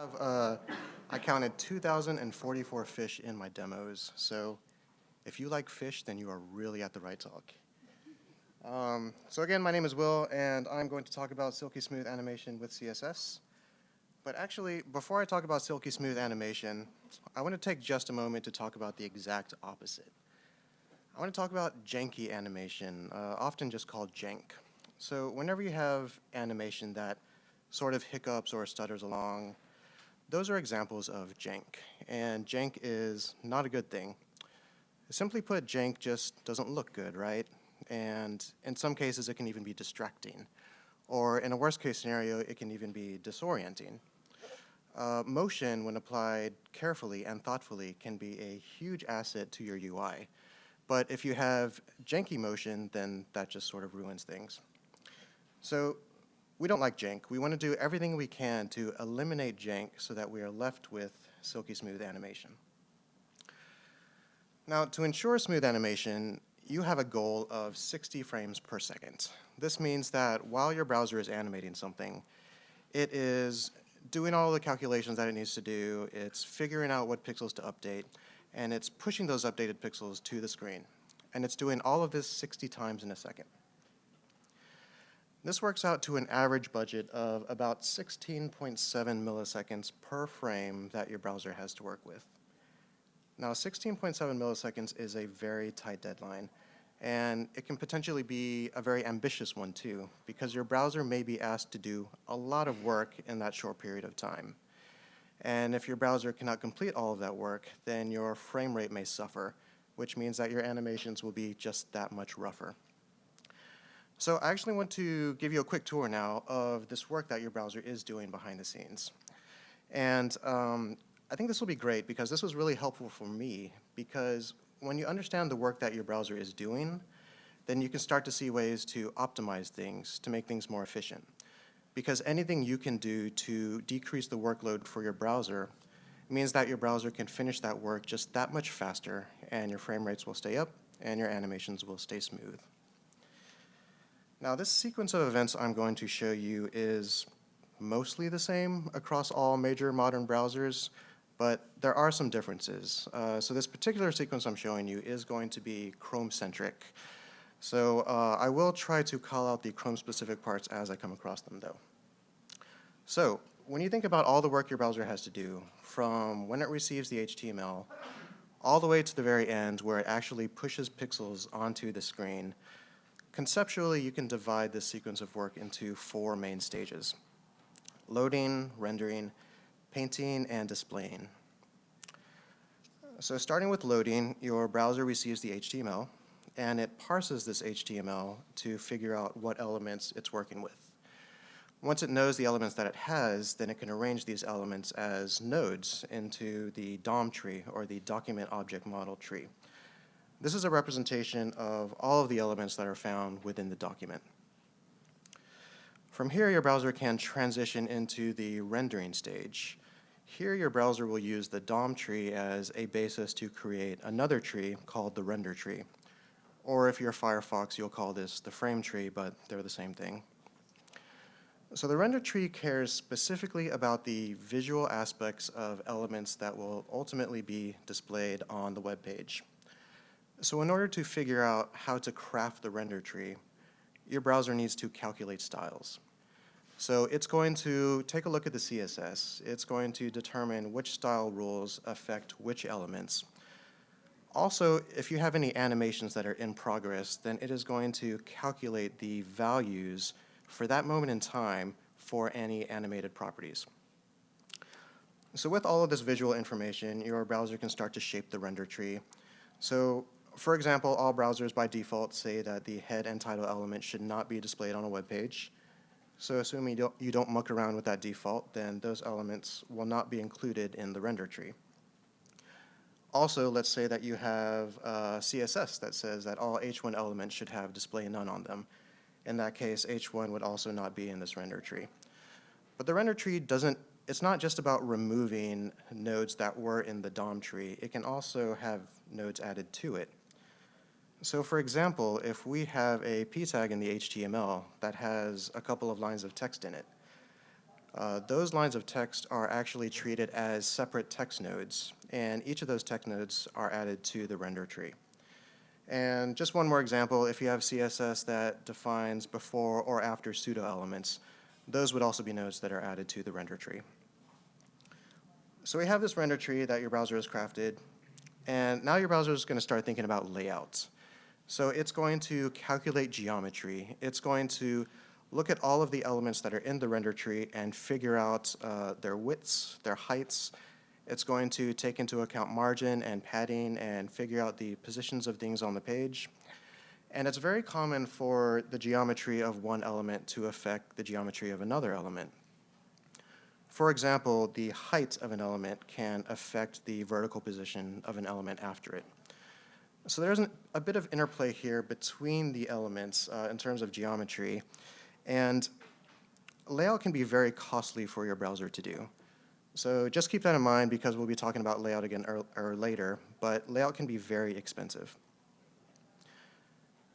have, uh, I counted 2,044 fish in my demos, so if you like fish, then you are really at the right talk. Um, so again, my name is Will, and I'm going to talk about Silky Smooth animation with CSS. But actually, before I talk about Silky Smooth animation, I want to take just a moment to talk about the exact opposite. I want to talk about janky animation, uh, often just called jank. So whenever you have animation that sort of hiccups or stutters along, those are examples of jank, and jank is not a good thing. Simply put, jank just doesn't look good, right? And in some cases, it can even be distracting. Or in a worst case scenario, it can even be disorienting. Uh, motion, when applied carefully and thoughtfully, can be a huge asset to your UI. But if you have janky motion, then that just sort of ruins things. So we don't like jank. We want to do everything we can to eliminate jank so that we are left with silky smooth animation. Now, to ensure smooth animation, you have a goal of 60 frames per second. This means that while your browser is animating something, it is doing all the calculations that it needs to do, it's figuring out what pixels to update, and it's pushing those updated pixels to the screen. And it's doing all of this 60 times in a second. This works out to an average budget of about 16.7 milliseconds per frame that your browser has to work with. Now 16.7 milliseconds is a very tight deadline, and it can potentially be a very ambitious one too, because your browser may be asked to do a lot of work in that short period of time. And if your browser cannot complete all of that work, then your frame rate may suffer, which means that your animations will be just that much rougher. So I actually want to give you a quick tour now of this work that your browser is doing behind the scenes. And um, I think this will be great because this was really helpful for me because when you understand the work that your browser is doing, then you can start to see ways to optimize things, to make things more efficient. Because anything you can do to decrease the workload for your browser means that your browser can finish that work just that much faster and your frame rates will stay up and your animations will stay smooth. Now this sequence of events I'm going to show you is mostly the same across all major modern browsers, but there are some differences. Uh, so this particular sequence I'm showing you is going to be Chrome-centric. So uh, I will try to call out the Chrome-specific parts as I come across them though. So when you think about all the work your browser has to do, from when it receives the HTML, all the way to the very end where it actually pushes pixels onto the screen, Conceptually, you can divide this sequence of work into four main stages. Loading, rendering, painting, and displaying. So starting with loading, your browser receives the HTML, and it parses this HTML to figure out what elements it's working with. Once it knows the elements that it has, then it can arrange these elements as nodes into the DOM tree, or the Document Object Model tree. This is a representation of all of the elements that are found within the document. From here, your browser can transition into the rendering stage. Here, your browser will use the DOM tree as a basis to create another tree called the render tree. Or if you're Firefox, you'll call this the frame tree, but they're the same thing. So the render tree cares specifically about the visual aspects of elements that will ultimately be displayed on the web page. So in order to figure out how to craft the render tree, your browser needs to calculate styles. So it's going to take a look at the CSS. It's going to determine which style rules affect which elements. Also, if you have any animations that are in progress, then it is going to calculate the values for that moment in time for any animated properties. So with all of this visual information, your browser can start to shape the render tree. So for example, all browsers by default say that the head and title element should not be displayed on a web page. So assuming you don't, you don't muck around with that default, then those elements will not be included in the render tree. Also, let's say that you have CSS that says that all H1 elements should have display none on them. In that case, H1 would also not be in this render tree. But the render tree doesn't, it's not just about removing nodes that were in the DOM tree. It can also have nodes added to it. So for example, if we have a p tag in the HTML that has a couple of lines of text in it, Uh, Those lines of text are actually treated as separate text nodes, and each of those text nodes are added to the render tree. And just one more example, if you have CSS that defines before or after pseudo elements, those would also be nodes that are added to the render tree. So we have this render tree that your browser has crafted, and now your browser is going to start thinking about layouts. So it's going to calculate geometry. It's going to look at all of the elements that are in the render tree and figure out uh, their widths, their heights. It's going to take into account margin and padding and figure out the positions of things on the page. And it's very common for the geometry of one element to affect the geometry of another element. For example, the height of an element can affect the vertical position of an element after it. So there's an, a bit of interplay here between the elements uh, in terms of geometry. And layout can be very costly for your browser to do. So just keep that in mind because we'll be talking about layout again or, or later, but layout can be very expensive.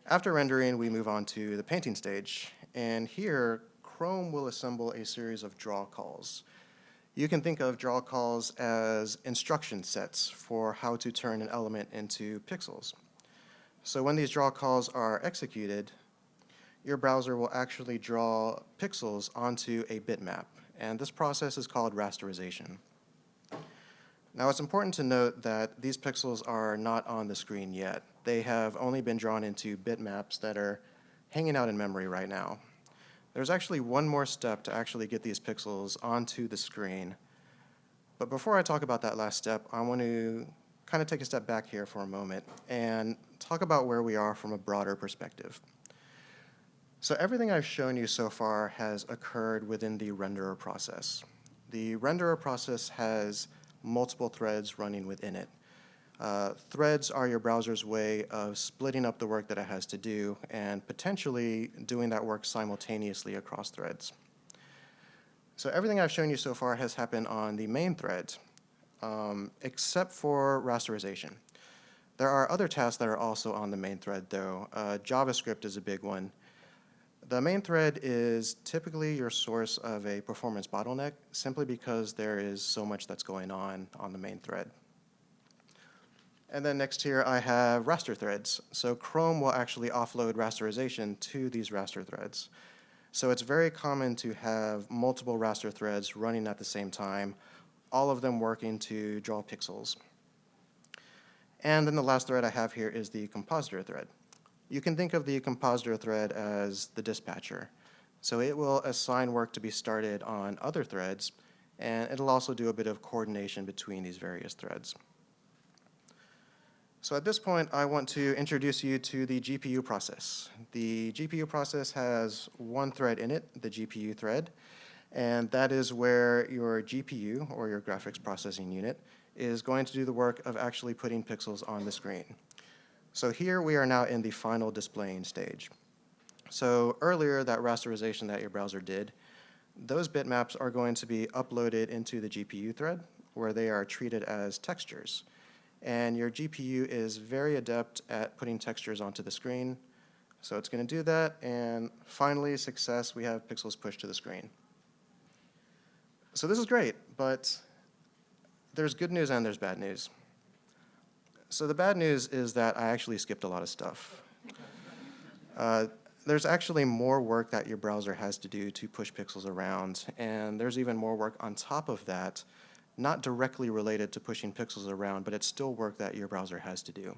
After rendering, we move on to the painting stage. And here, Chrome will assemble a series of draw calls. You can think of draw calls as instruction sets for how to turn an element into pixels. So when these draw calls are executed, your browser will actually draw pixels onto a bitmap, and this process is called rasterization. Now it's important to note that these pixels are not on the screen yet. They have only been drawn into bitmaps that are hanging out in memory right now. There's actually one more step to actually get these pixels onto the screen. But before I talk about that last step, I want to kind of take a step back here for a moment and talk about where we are from a broader perspective. So everything I've shown you so far has occurred within the renderer process. The renderer process has multiple threads running within it. Uh, threads are your browser's way of splitting up the work that it has to do and potentially doing that work simultaneously across threads. So everything I've shown you so far has happened on the main thread, um, except for rasterization. There are other tasks that are also on the main thread, though. Uh, JavaScript is a big one. The main thread is typically your source of a performance bottleneck simply because there is so much that's going on on the main thread. And then next here I have raster threads. So Chrome will actually offload rasterization to these raster threads. So it's very common to have multiple raster threads running at the same time, all of them working to draw pixels. And then the last thread I have here is the compositor thread. You can think of the compositor thread as the dispatcher. So it will assign work to be started on other threads, and it'll also do a bit of coordination between these various threads. So at this point, I want to introduce you to the GPU process. The GPU process has one thread in it, the GPU thread, and that is where your GPU, or your graphics processing unit, is going to do the work of actually putting pixels on the screen. So here we are now in the final displaying stage. So earlier, that rasterization that your browser did, those bitmaps are going to be uploaded into the GPU thread, where they are treated as textures. And your GPU is very adept at putting textures onto the screen. So it's going to do that, and finally, success, we have pixels pushed to the screen. So this is great, but there's good news and there's bad news. So the bad news is that I actually skipped a lot of stuff. Uh, there's actually more work that your browser has to do to push pixels around, and there's even more work on top of that, not directly related to pushing pixels around, but it's still work that your browser has to do.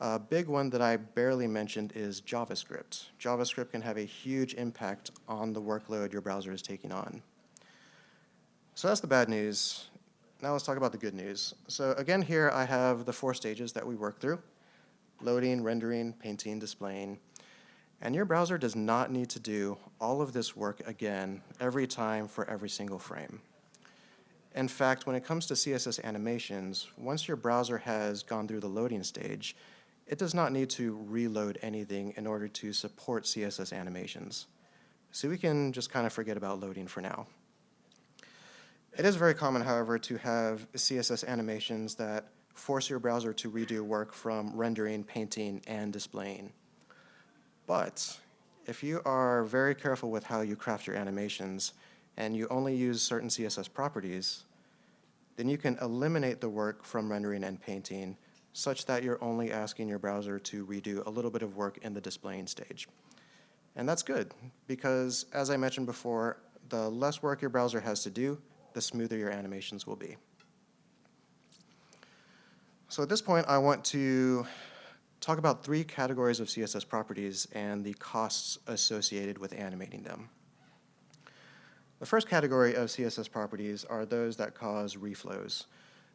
A big one that I barely mentioned is JavaScript. JavaScript can have a huge impact on the workload your browser is taking on. So that's the bad news. Now let's talk about the good news. So again here I have the four stages that we work through. Loading, rendering, painting, displaying. And your browser does not need to do all of this work again every time for every single frame. In fact, when it comes to CSS animations, once your browser has gone through the loading stage, it does not need to reload anything in order to support CSS animations. So we can just kind of forget about loading for now. It is very common, however, to have CSS animations that force your browser to redo work from rendering, painting, and displaying. But if you are very careful with how you craft your animations, and you only use certain CSS properties, then you can eliminate the work from rendering and painting such that you're only asking your browser to redo a little bit of work in the displaying stage. And that's good, because as I mentioned before, the less work your browser has to do, the smoother your animations will be. So at this point, I want to talk about three categories of CSS properties and the costs associated with animating them. The first category of CSS properties are those that cause reflows.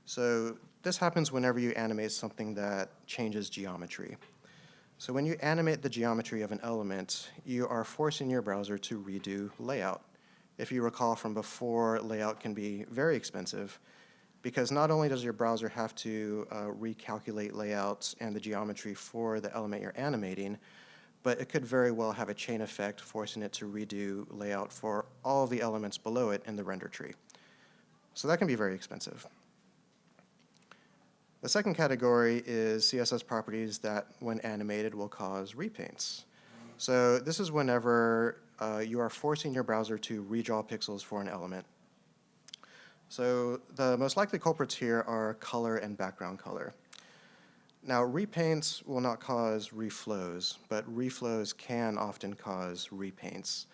So this happens whenever you animate something that changes geometry. So when you animate the geometry of an element, you are forcing your browser to redo layout. If you recall from before, layout can be very expensive because not only does your browser have to uh, recalculate layouts and the geometry for the element you're animating, but it could very well have a chain effect forcing it to redo layout for all the elements below it in the render tree. So that can be very expensive. The second category is CSS properties that, when animated, will cause repaints. So this is whenever uh, you are forcing your browser to redraw pixels for an element. So the most likely culprits here are color and background color. Now, repaints will not cause reflows, but reflows can often cause repaints.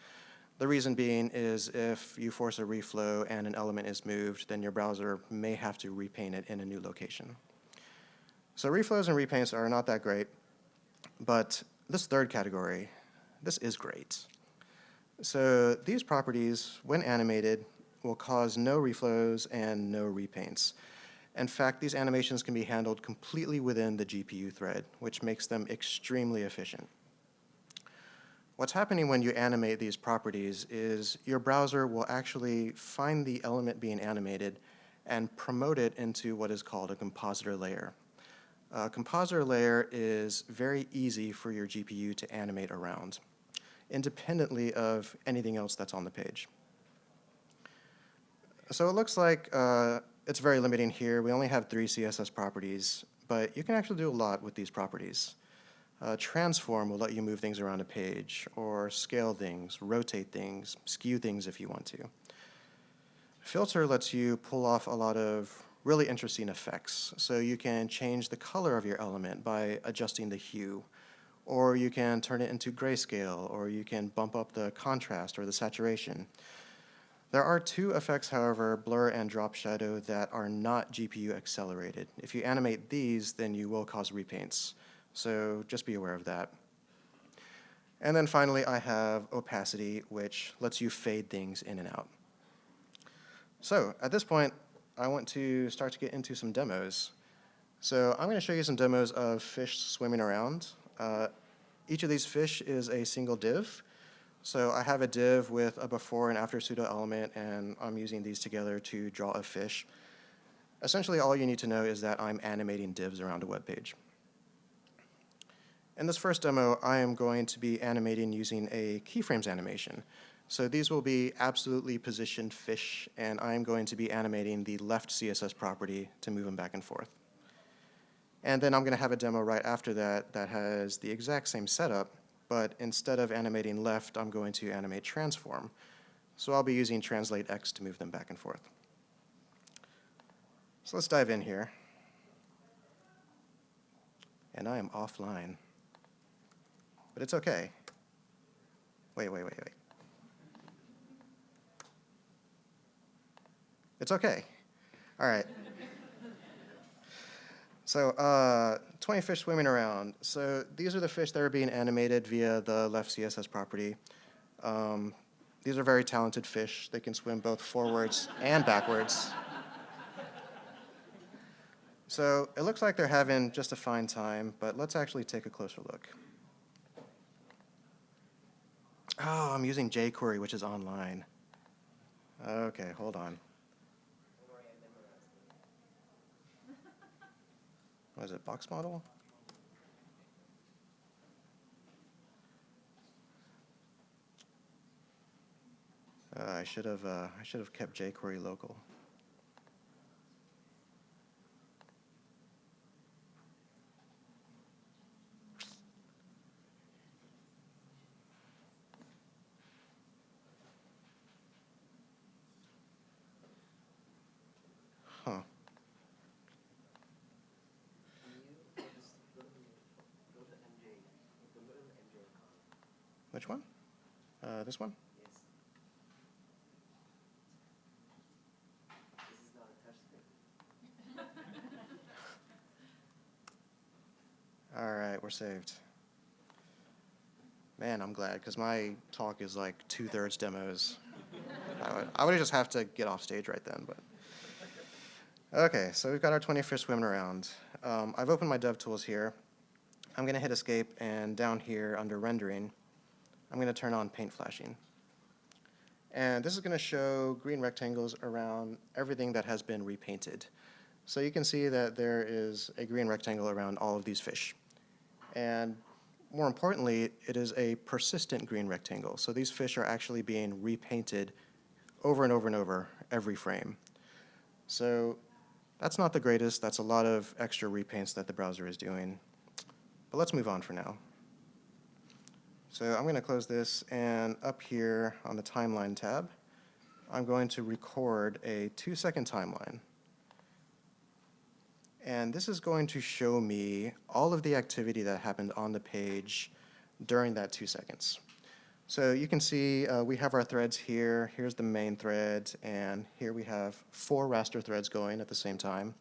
The reason being is if you force a reflow and an element is moved, then your browser may have to repaint it in a new location. So reflows and repaints are not that great, but this third category, this is great. So these properties, when animated, will cause no reflows and no repaints. In fact, these animations can be handled completely within the GPU thread, which makes them extremely efficient. What's happening when you animate these properties is your browser will actually find the element being animated and promote it into what is called a compositor layer. A compositor layer is very easy for your GPU to animate around, independently of anything else that's on the page. So it looks like uh, it's very limiting here. We only have three CSS properties, but you can actually do a lot with these properties. Uh, transform will let you move things around a page, or scale things, rotate things, skew things if you want to. Filter lets you pull off a lot of really interesting effects. So you can change the color of your element by adjusting the hue, or you can turn it into grayscale, or you can bump up the contrast or the saturation. There are two effects, however, blur and drop shadow, that are not GPU accelerated. If you animate these, then you will cause repaints. So just be aware of that. And then finally, I have opacity, which lets you fade things in and out. So at this point, I want to start to get into some demos. So I'm going to show you some demos of fish swimming around. Uh, each of these fish is a single div. So I have a div with a before and after pseudo element, and I'm using these together to draw a fish. Essentially, all you need to know is that I'm animating divs around a web page. In this first demo, I am going to be animating using a keyframes animation. So these will be absolutely positioned fish, and I'm going to be animating the left CSS property to move them back and forth. And then I'm going to have a demo right after that that has the exact same setup, but instead of animating left, I'm going to animate transform. So I'll be using translate X to move them back and forth. So let's dive in here. And I am offline. But it's okay. Wait, wait, wait, wait. It's okay. All right. So uh, 20 fish swimming around. So these are the fish that are being animated via the left CSS property. Um, these are very talented fish. They can swim both forwards and backwards. So it looks like they're having just a fine time, but let's actually take a closer look. Oh, I'm using jQuery, which is online. Okay, hold on. What is it, box model? Uh, I should have uh, I should have kept jQuery local. which one? This one? All right, we're saved. Man, I'm glad, because my talk is like two-thirds demos. I would, I would just have to get off stage right then, but. Okay, so we've got our 20 fish swimming around. Um, I've opened my DevTools here. I'm gonna hit escape, and down here under rendering, I'm gonna turn on paint flashing. And this is gonna show green rectangles around everything that has been repainted. So you can see that there is a green rectangle around all of these fish. And more importantly, it is a persistent green rectangle. So these fish are actually being repainted over and over and over every frame. So that's not the greatest. That's a lot of extra repaints that the browser is doing. But let's move on for now. So I'm going to close this, and up here on the Timeline tab, I'm going to record a two-second timeline. And this is going to show me all of the activity that happened on the page during that two seconds. So you can see uh, we have our threads here. Here's the main thread, and here we have four raster threads going at the same time.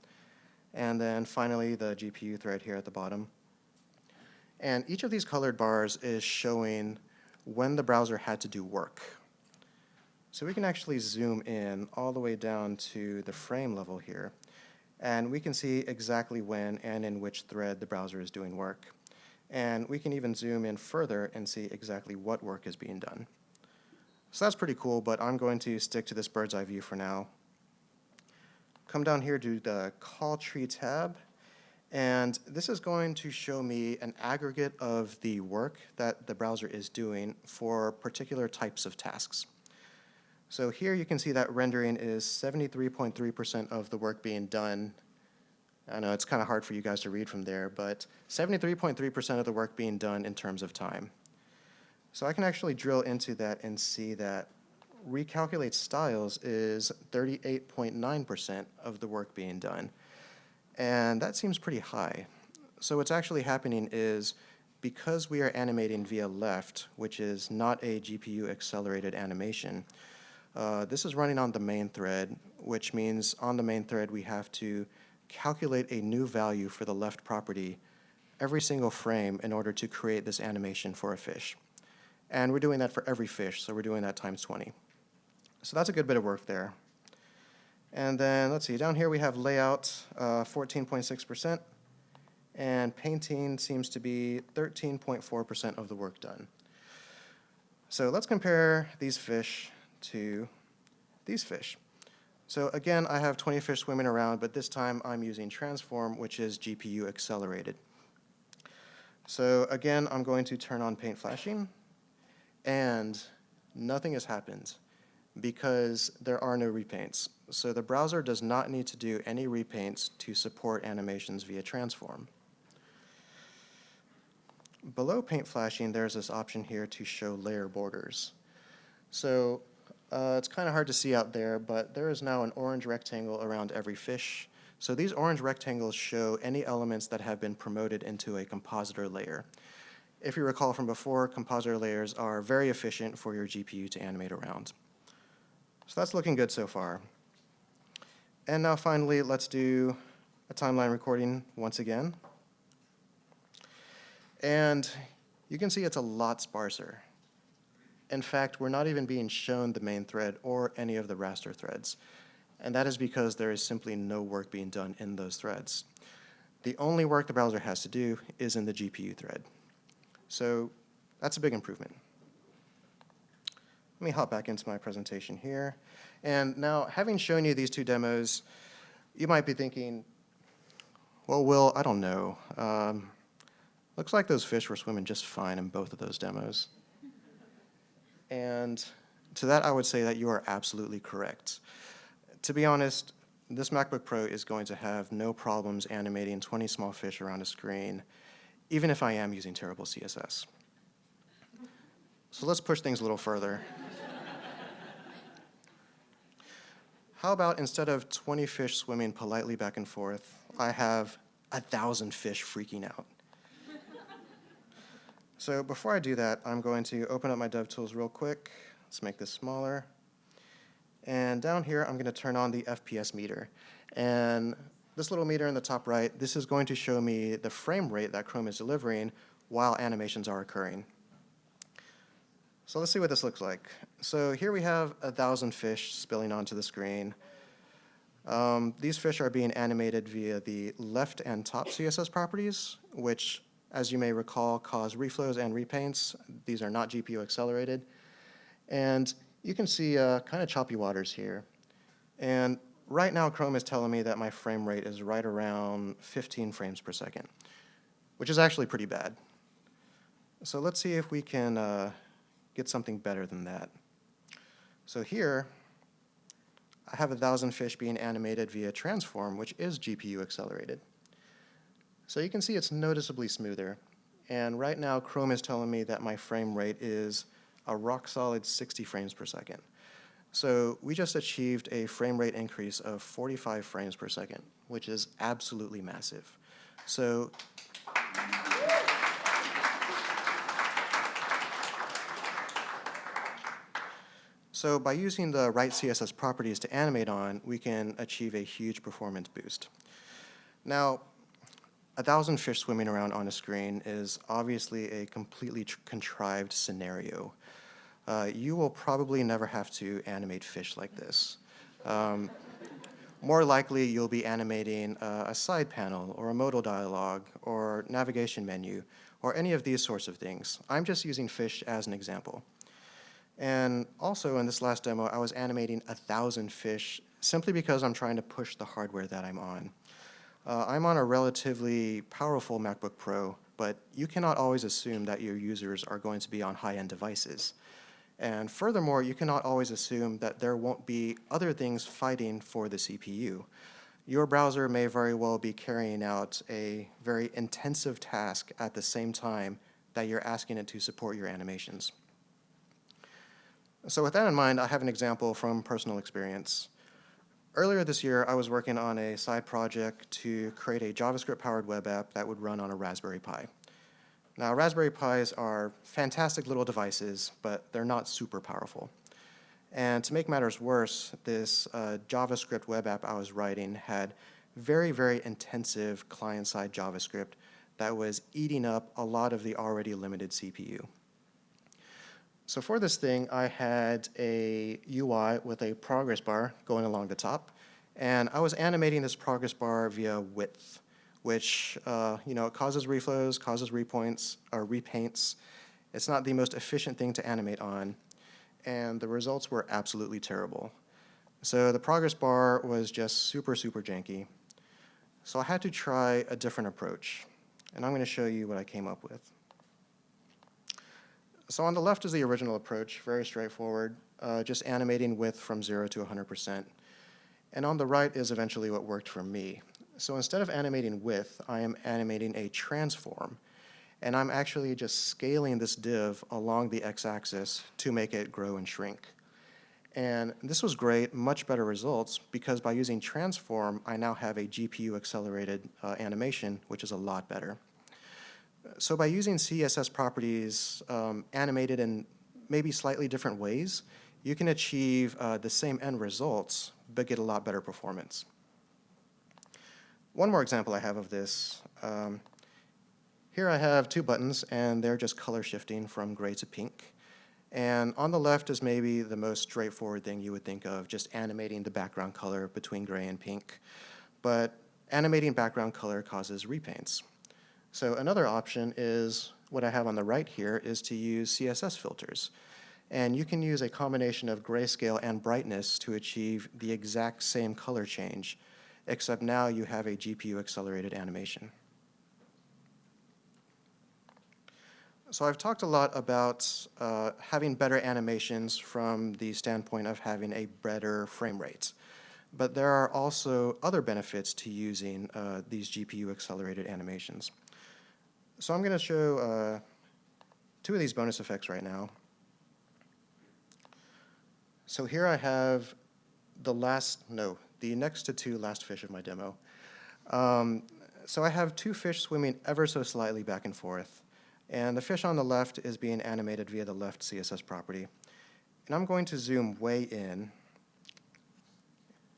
And then finally, the GPU thread here at the bottom. And each of these colored bars is showing when the browser had to do work. So we can actually zoom in all the way down to the frame level here. And we can see exactly when and in which thread the browser is doing work. And we can even zoom in further and see exactly what work is being done. So that's pretty cool, but I'm going to stick to this bird's eye view for now. Come down here to the call tree tab, and this is going to show me an aggregate of the work that the browser is doing for particular types of tasks. So here you can see that rendering is 73.3% of the work being done. I know it's kind of hard for you guys to read from there, but 73.3% of the work being done in terms of time. So I can actually drill into that and see that recalculate styles is 38.9% of the work being done. And that seems pretty high. So what's actually happening is because we are animating via left, which is not a GPU accelerated animation, uh, this is running on the main thread, which means on the main thread we have to calculate a new value for the left property every single frame in order to create this animation for a fish. And we're doing that for every fish, so we're doing that times 20. So that's a good bit of work there. And then, let's see, down here we have layout, 14.6%, uh, and painting seems to be 13.4% of the work done. So let's compare these fish to these fish. So again, I have 20 fish swimming around, but this time I'm using transform, which is GPU accelerated. So again, I'm going to turn on paint flashing, and nothing has happened because there are no repaints. So the browser does not need to do any repaints to support animations via transform. Below paint flashing, there's this option here to show layer borders. So uh, it's kind of hard to see out there, but there is now an orange rectangle around every fish. So these orange rectangles show any elements that have been promoted into a compositor layer. If you recall from before, compositor layers are very efficient for your GPU to animate around. So that's looking good so far. And now finally, let's do a timeline recording once again. And you can see it's a lot sparser. In fact, we're not even being shown the main thread or any of the raster threads. And that is because there is simply no work being done in those threads. The only work the browser has to do is in the GPU thread. So that's a big improvement. Let me hop back into my presentation here. And now, having shown you these two demos, you might be thinking, well, Will, I don't know. Um, looks like those fish were swimming just fine in both of those demos. And to that, I would say that you are absolutely correct. To be honest, this MacBook Pro is going to have no problems animating 20 small fish around a screen, even if I am using terrible CSS. So let's push things a little further. How about instead of 20 fish swimming politely back and forth, I have a thousand fish freaking out. So before I do that, I'm going to open up my DevTools real quick. Let's make this smaller. And down here, I'm going to turn on the FPS meter. And this little meter in the top right, this is going to show me the frame rate that Chrome is delivering while animations are occurring. So let's see what this looks like. So here we have a thousand fish spilling onto the screen. Um, these fish are being animated via the left and top CSS properties, which, as you may recall, cause reflows and repaints. These are not GPU accelerated. And you can see uh, kind of choppy waters here. And right now, Chrome is telling me that my frame rate is right around 15 frames per second, which is actually pretty bad. So let's see if we can uh, get something better than that. So here, I have a thousand fish being animated via transform, which is GPU accelerated. So you can see it's noticeably smoother. And right now, Chrome is telling me that my frame rate is a rock solid 60 frames per second. So we just achieved a frame rate increase of 45 frames per second, which is absolutely massive. So So by using the right CSS properties to animate on, we can achieve a huge performance boost. Now, a thousand fish swimming around on a screen is obviously a completely contrived scenario. Uh, you will probably never have to animate fish like this. Um, more likely, you'll be animating uh, a side panel or a modal dialog or navigation menu or any of these sorts of things. I'm just using fish as an example. And also in this last demo, I was animating a thousand fish simply because I'm trying to push the hardware that I'm on. Uh, I'm on a relatively powerful MacBook Pro, but you cannot always assume that your users are going to be on high-end devices. And furthermore, you cannot always assume that there won't be other things fighting for the CPU. Your browser may very well be carrying out a very intensive task at the same time that you're asking it to support your animations. So with that in mind, I have an example from personal experience. Earlier this year, I was working on a side project to create a JavaScript-powered web app that would run on a Raspberry Pi. Now, Raspberry Pis are fantastic little devices, but they're not super powerful. And to make matters worse, this uh, JavaScript web app I was writing had very, very intensive client-side JavaScript that was eating up a lot of the already limited CPU. So for this thing, I had a UI with a progress bar going along the top, and I was animating this progress bar via width, which, uh, you know, causes reflows, causes repoints, or repaints. It's not the most efficient thing to animate on, and the results were absolutely terrible. So the progress bar was just super, super janky. So I had to try a different approach, and I'm going to show you what I came up with. So on the left is the original approach, very straightforward, uh, just animating width from 0 to 100%. And on the right is eventually what worked for me. So instead of animating width, I am animating a transform. And I'm actually just scaling this div along the x-axis to make it grow and shrink. And this was great, much better results, because by using transform, I now have a GPU-accelerated uh, animation, which is a lot better. So by using CSS properties um, animated in maybe slightly different ways, you can achieve uh, the same end results, but get a lot better performance. One more example I have of this. Um, here I have two buttons, and they're just color shifting from gray to pink. And on the left is maybe the most straightforward thing you would think of, just animating the background color between gray and pink. But animating background color causes repaints. So another option is what I have on the right here is to use CSS filters. And you can use a combination of grayscale and brightness to achieve the exact same color change, except now you have a GPU accelerated animation. So I've talked a lot about uh, having better animations from the standpoint of having a better frame rate. But there are also other benefits to using uh, these GPU accelerated animations. So I'm going to show uh, two of these bonus effects right now. So here I have the last, no, the next to two last fish of my demo. Um, so I have two fish swimming ever so slightly back and forth. And the fish on the left is being animated via the left CSS property. And I'm going to zoom way in.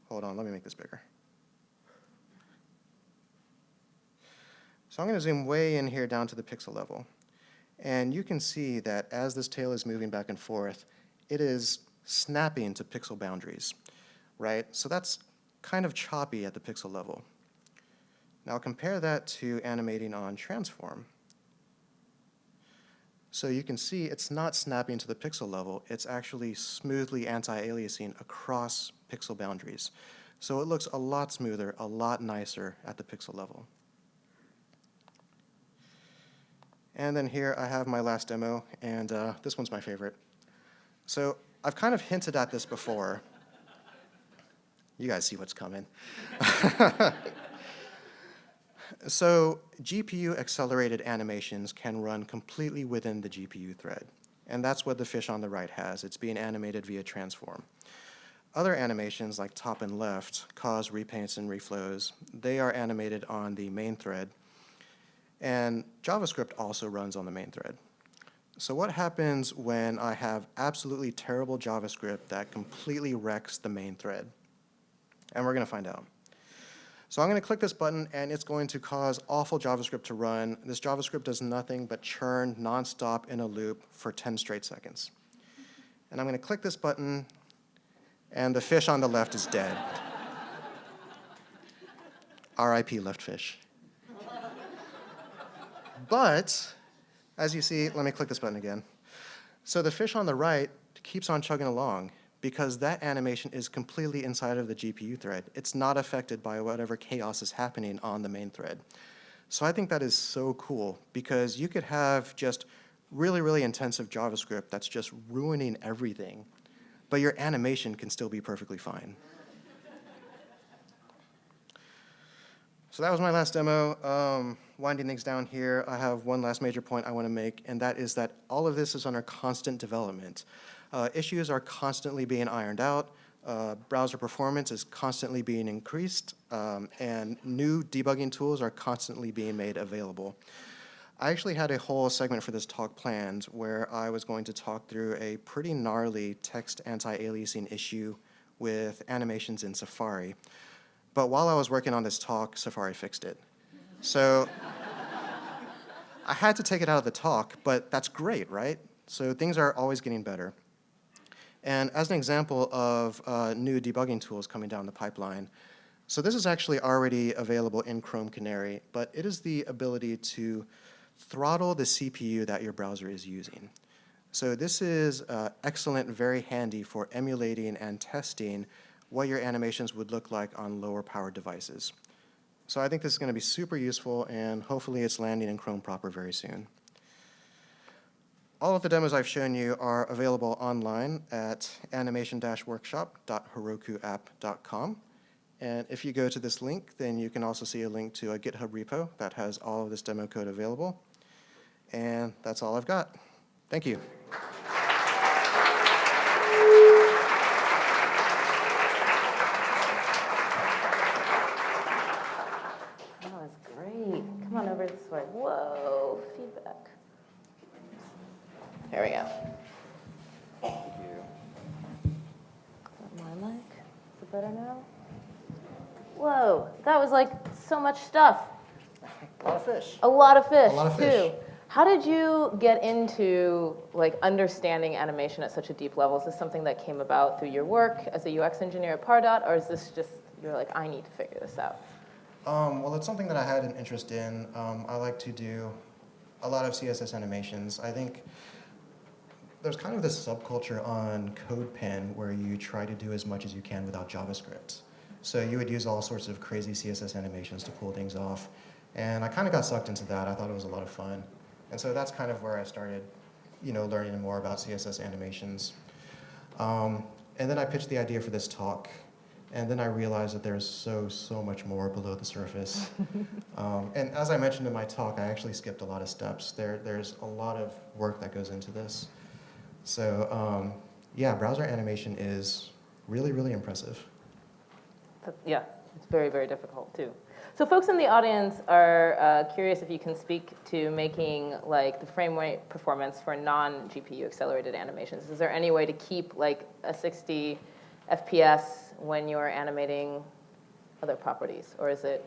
Hold on, let me make this bigger. So I'm going to zoom way in here down to the pixel level. And you can see that as this tail is moving back and forth, it is snapping to pixel boundaries, right? So that's kind of choppy at the pixel level. Now compare that to animating on transform. So you can see it's not snapping to the pixel level, it's actually smoothly anti-aliasing across pixel boundaries. So it looks a lot smoother, a lot nicer at the pixel level. And then here I have my last demo, and uh, this one's my favorite. So I've kind of hinted at this before. You guys see what's coming. so GPU accelerated animations can run completely within the GPU thread. And that's what the fish on the right has. It's being animated via transform. Other animations like top and left cause repaints and reflows. They are animated on the main thread and JavaScript also runs on the main thread. So what happens when I have absolutely terrible JavaScript that completely wrecks the main thread? And we're going to find out. So I'm going to click this button, and it's going to cause awful JavaScript to run. This JavaScript does nothing but churn nonstop in a loop for 10 straight seconds. And I'm going to click this button, and the fish on the left is dead. RIP left fish. But, as you see, let me click this button again. So the fish on the right keeps on chugging along because that animation is completely inside of the GPU thread. It's not affected by whatever chaos is happening on the main thread. So I think that is so cool because you could have just really, really intensive JavaScript that's just ruining everything, but your animation can still be perfectly fine. So that was my last demo. Um, winding things down here, I have one last major point I want to make, and that is that all of this is under constant development. Uh, issues are constantly being ironed out. Uh, browser performance is constantly being increased, um, and new debugging tools are constantly being made available. I actually had a whole segment for this talk planned where I was going to talk through a pretty gnarly text anti-aliasing issue with animations in Safari. But while I was working on this talk, Safari fixed it. So I had to take it out of the talk, but that's great, right? So things are always getting better. And as an example of uh, new debugging tools coming down the pipeline, so this is actually already available in Chrome Canary, but it is the ability to throttle the CPU that your browser is using. So this is uh, excellent, very handy for emulating and testing what your animations would look like on lower powered devices. So I think this is going to be super useful, and hopefully it's landing in Chrome proper very soon. All of the demos I've shown you are available online at animation-workshop.herokuapp.com. And if you go to this link, then you can also see a link to a GitHub repo that has all of this demo code available. And that's all I've got. Thank you. Stuff. A lot of fish. A lot of fish, A lot of too. How did you get into like understanding animation at such a deep level? Is this something that came about through your work as a UX engineer at Pardot, or is this just you're like, I need to figure this out? Um, well, it's something that I had an interest in. Um, I like to do a lot of CSS animations. I think there's kind of this subculture on CodePen where you try to do as much as you can without JavaScript. So you would use all sorts of crazy CSS animations to pull things off. And I kind of got sucked into that. I thought it was a lot of fun. And so that's kind of where I started, you know, learning more about CSS animations. Um, and then I pitched the idea for this talk. And then I realized that there's so, so much more below the surface. um, and as I mentioned in my talk, I actually skipped a lot of steps. There, there's a lot of work that goes into this. So um, yeah, browser animation is really, really impressive. Yeah, It's very, very difficult too. So folks in the audience are uh, curious if you can speak to making like the frame rate performance for non-GPU accelerated animations. Is there any way to keep like a 60 FPS when you're animating other properties, or is it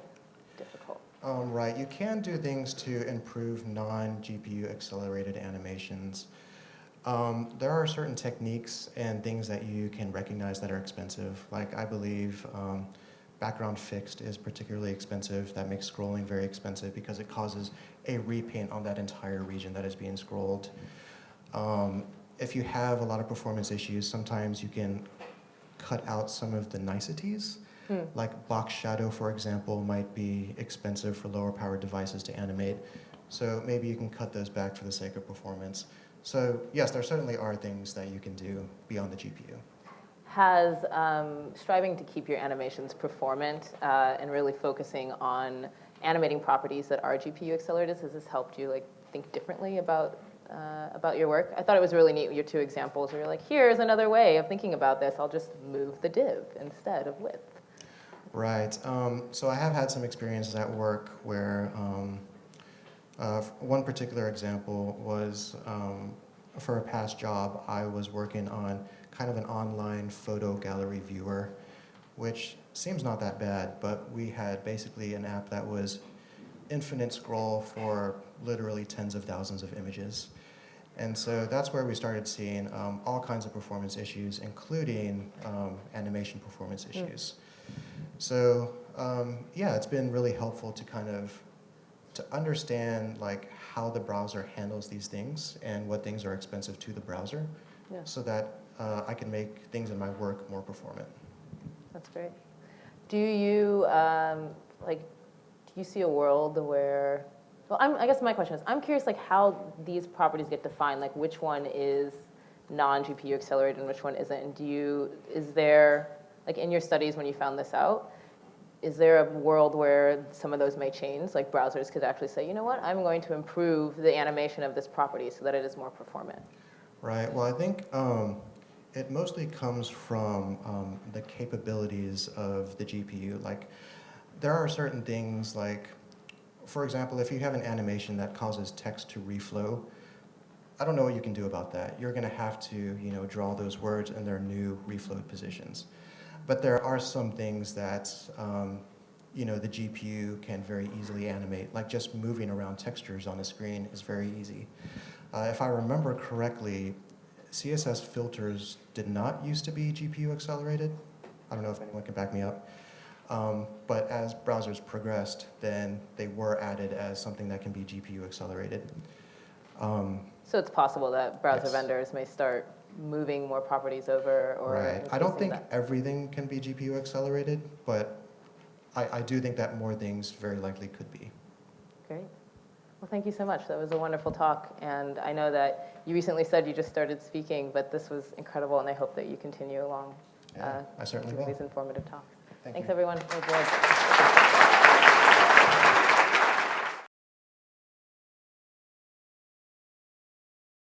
difficult? Um, right, you can do things to improve non-GPU accelerated animations. Um, there are certain techniques and things that you can recognize that are expensive. Like I believe um, background fixed is particularly expensive. That makes scrolling very expensive because it causes a repaint on that entire region that is being scrolled. Um, if you have a lot of performance issues, sometimes you can cut out some of the niceties. Hmm. Like box shadow, for example, might be expensive for lower powered devices to animate. So maybe you can cut those back for the sake of performance. So yes, there certainly are things that you can do beyond the GPU. Has um, striving to keep your animations performant uh, and really focusing on animating properties that are GPU accelerated, has this helped you like think differently about uh, about your work? I thought it was really neat, your two examples where you're like, here's another way of thinking about this. I'll just move the div instead of width. Right. Um, so I have had some experiences at work where um, uh, one particular example was um, for a past job, I was working on kind of an online photo gallery viewer, which seems not that bad, but we had basically an app that was infinite scroll for literally tens of thousands of images. And so that's where we started seeing um, all kinds of performance issues, including um, animation performance issues. So um, yeah, it's been really helpful to kind of to understand like how the browser handles these things and what things are expensive to the browser, Yeah. so that uh, I can make things in my work more performant. That's great. Do you um, like? Do you see a world where? Well, I'm, I guess my question is, I'm curious, like how these properties get defined. Like, which one is non-GPU accelerated and which one isn't? And do you? Is there like in your studies when you found this out? Is there a world where some of those may change? Like browsers could actually say, you know what, I'm going to improve the animation of this property so that it is more performant. Right. Well, I think um, it mostly comes from um, the capabilities of the GPU. Like, there are certain things like, for example, if you have an animation that causes text to reflow, I don't know what you can do about that. You're going to have to, you know, draw those words in their new reflowed positions. But there are some things that, um, you know, the GPU can very easily animate. Like just moving around textures on a screen is very easy. Uh, if I remember correctly, CSS filters did not used to be GPU accelerated. I don't know if anyone can back me up. Um, but as browsers progressed, then they were added as something that can be GPU accelerated. Um, So it's possible that browser Yes. vendors may start moving more properties over or right. I don't think that. everything can be GPU accelerated, but I, I do think that more things very likely could be. Great. Well, thank you so much. That was a wonderful talk. And I know that you recently said you just started speaking, but this was incredible, and I hope that you continue along Yeah, uh, I certainly will. these informative talks. Thank Thanks, you. everyone.